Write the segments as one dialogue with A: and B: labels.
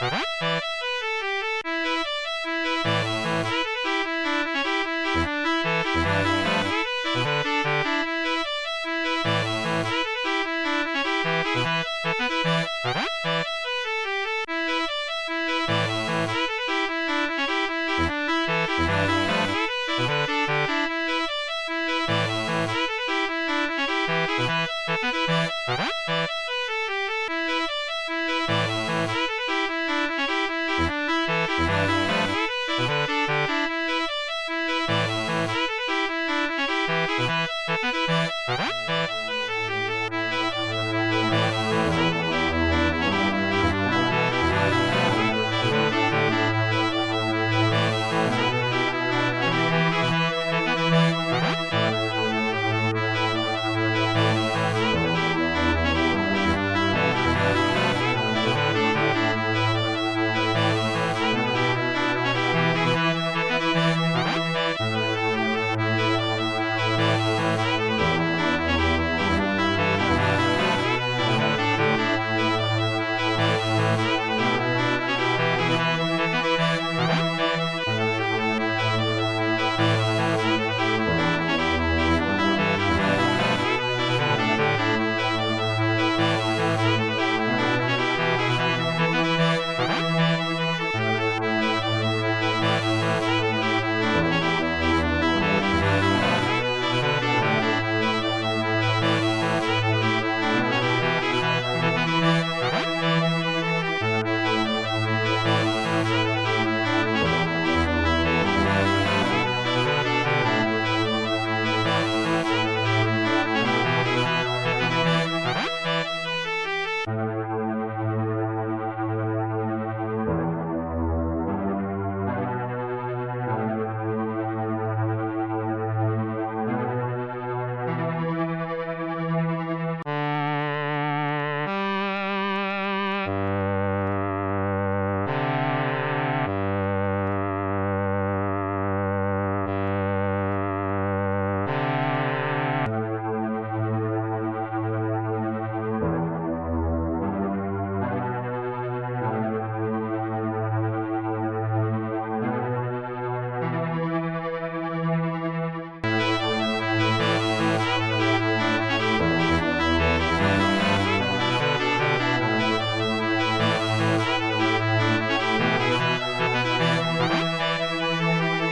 A: Bye.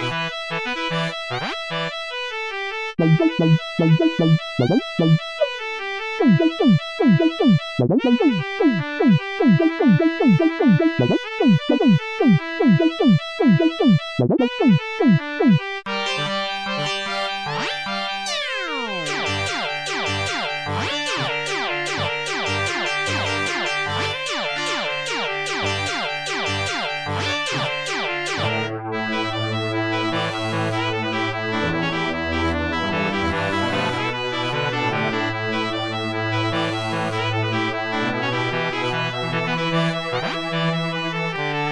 A: Dum dum
B: dum dum dum